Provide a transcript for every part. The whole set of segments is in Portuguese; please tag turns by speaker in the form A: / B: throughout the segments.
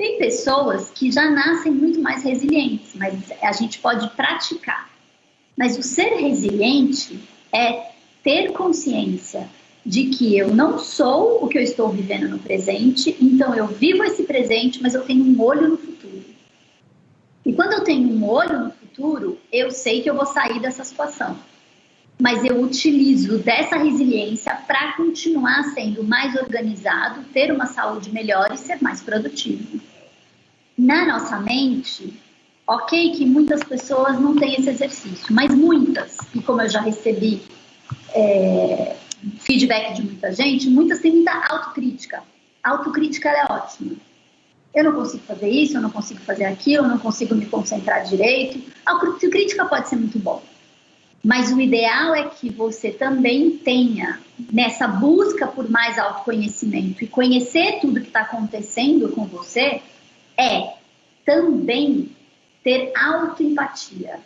A: Tem pessoas que já nascem muito mais resilientes, mas a gente pode praticar. Mas o ser resiliente é ter consciência de que eu não sou o que eu estou vivendo no presente, então eu vivo esse presente, mas eu tenho um olho no futuro. E quando eu tenho um olho no futuro, eu sei que eu vou sair dessa situação. Mas eu utilizo dessa resiliência para continuar sendo mais organizado, ter uma saúde melhor e ser mais produtivo. Na nossa mente, ok que muitas pessoas não têm esse exercício, mas muitas, e como eu já recebi é, feedback de muita gente, muitas têm muita autocrítica. Autocrítica é ótima. Eu não consigo fazer isso, eu não consigo fazer aquilo, eu não consigo me concentrar direito. A autocrítica pode ser muito bom. Mas o ideal é que você também tenha nessa busca por mais autoconhecimento e conhecer tudo que está acontecendo com você é também ter autoempatia.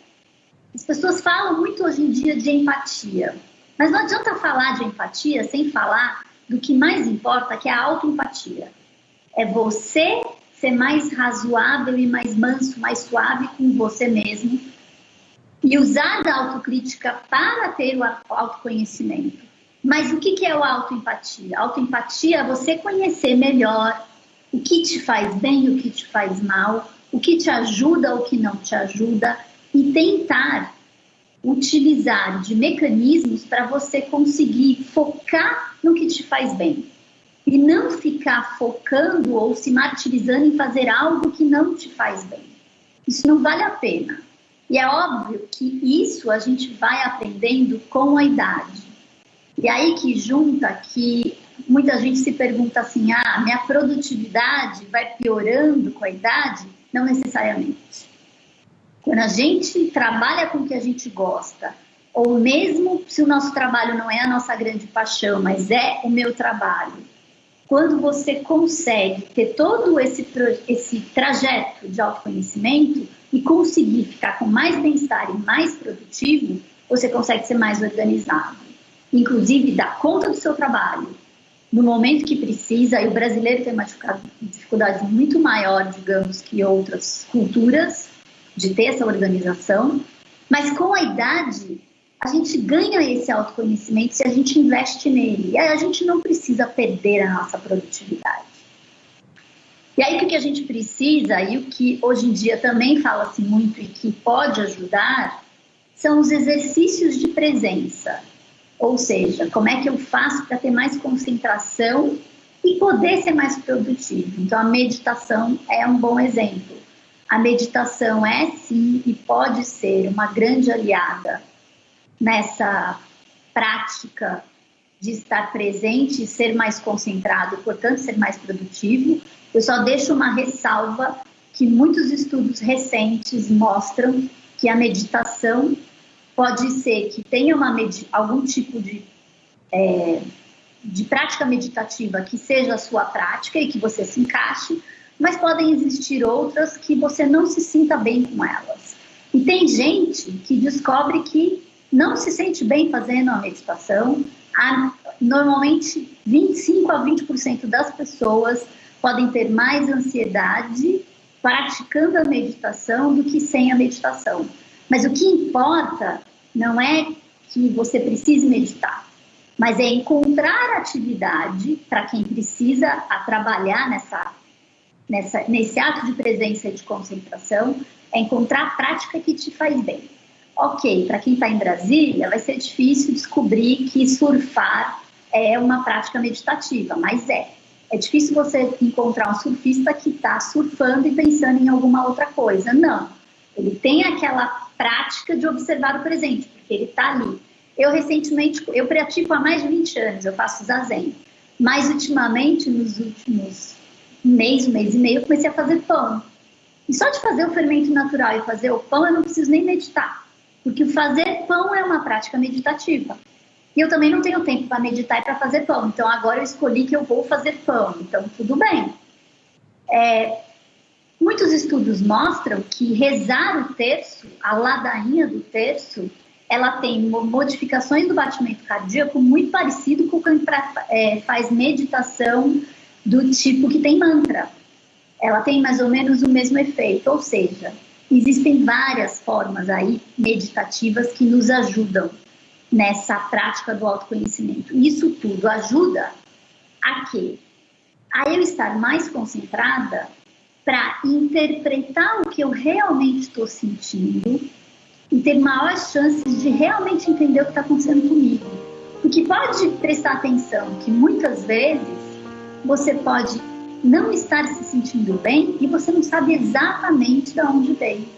A: As pessoas falam muito hoje em dia de empatia. Mas não adianta falar de empatia sem falar do que mais importa, que é a autoempatia. É você ser mais razoável e mais manso, mais suave com você mesmo e usar da autocrítica para ter o autoconhecimento. Mas o que é o autoempatia? Autoempatia é você conhecer melhor o que te faz bem, o que te faz mal, o que te ajuda, o que não te ajuda e tentar utilizar de mecanismos para você conseguir focar no que te faz bem e não ficar focando ou se martirizando em fazer algo que não te faz bem. Isso não vale a pena. E é óbvio que isso a gente vai aprendendo com a idade. E aí que junta que muita gente se pergunta assim: ah, minha produtividade vai piorando com a idade? Não necessariamente. Quando a gente trabalha com o que a gente gosta, ou mesmo se o nosso trabalho não é a nossa grande paixão, mas é o meu trabalho, quando você consegue ter todo esse, esse trajeto de autoconhecimento e conseguir ficar com mais bem-estar e mais produtivo, você consegue ser mais organizado. Inclusive, dar conta do seu trabalho no momento que precisa, e o brasileiro tem uma dificuldade muito maior, digamos, que outras culturas, de ter essa organização, mas com a idade a gente ganha esse autoconhecimento se a gente investe nele. E aí a gente não precisa perder a nossa produtividade. E aí o que a gente precisa, e o que hoje em dia também fala-se muito e que pode ajudar, são os exercícios de presença. Ou seja, como é que eu faço para ter mais concentração e poder ser mais produtivo. Então a meditação é um bom exemplo. A meditação é sim e pode ser uma grande aliada nessa prática de estar presente e ser mais concentrado, portanto ser mais produtivo. Eu só deixo uma ressalva que muitos estudos recentes mostram que a meditação pode ser que tenha uma algum tipo de, é, de prática meditativa que seja a sua prática e que você se encaixe, mas podem existir outras que você não se sinta bem com elas. E tem gente que descobre que não se sente bem fazendo a meditação. normalmente, 25 a 20% das pessoas podem ter mais ansiedade praticando a meditação do que sem a meditação. Mas o que importa não é que você precise meditar, mas é encontrar atividade para quem precisa a trabalhar nessa nessa, nesse ato de presença e de concentração é encontrar a prática que te faz bem. Ok, para quem está em Brasília, vai ser difícil descobrir que surfar é uma prática meditativa, mas é. É difícil você encontrar um surfista que está surfando e pensando em alguma outra coisa. Não. Ele tem aquela prática de observar o presente, porque ele está ali. Eu recentemente, eu pratico há mais de 20 anos, eu faço zazen. Mas ultimamente, nos últimos mês, mês e meio, eu comecei a fazer pão. E só de fazer o fermento natural e fazer o pão, eu não preciso nem meditar. Porque fazer pão é uma prática meditativa. E eu também não tenho tempo para meditar e para fazer pão. Então agora eu escolhi que eu vou fazer pão. Então tudo bem. É, muitos estudos mostram que rezar o terço, a ladainha do terço, ela tem modificações do batimento cardíaco muito parecido com quem é, faz meditação do tipo que tem mantra. ela tem mais ou menos o mesmo efeito, ou seja, existem várias formas aí meditativas que nos ajudam nessa prática do autoconhecimento. Isso tudo ajuda a quê? A eu estar mais concentrada para interpretar o que eu realmente estou sentindo e ter maiores chances de realmente entender o que está acontecendo comigo. Porque pode prestar atenção que muitas vezes você pode não estar se sentindo bem e você não sabe exatamente de onde veio.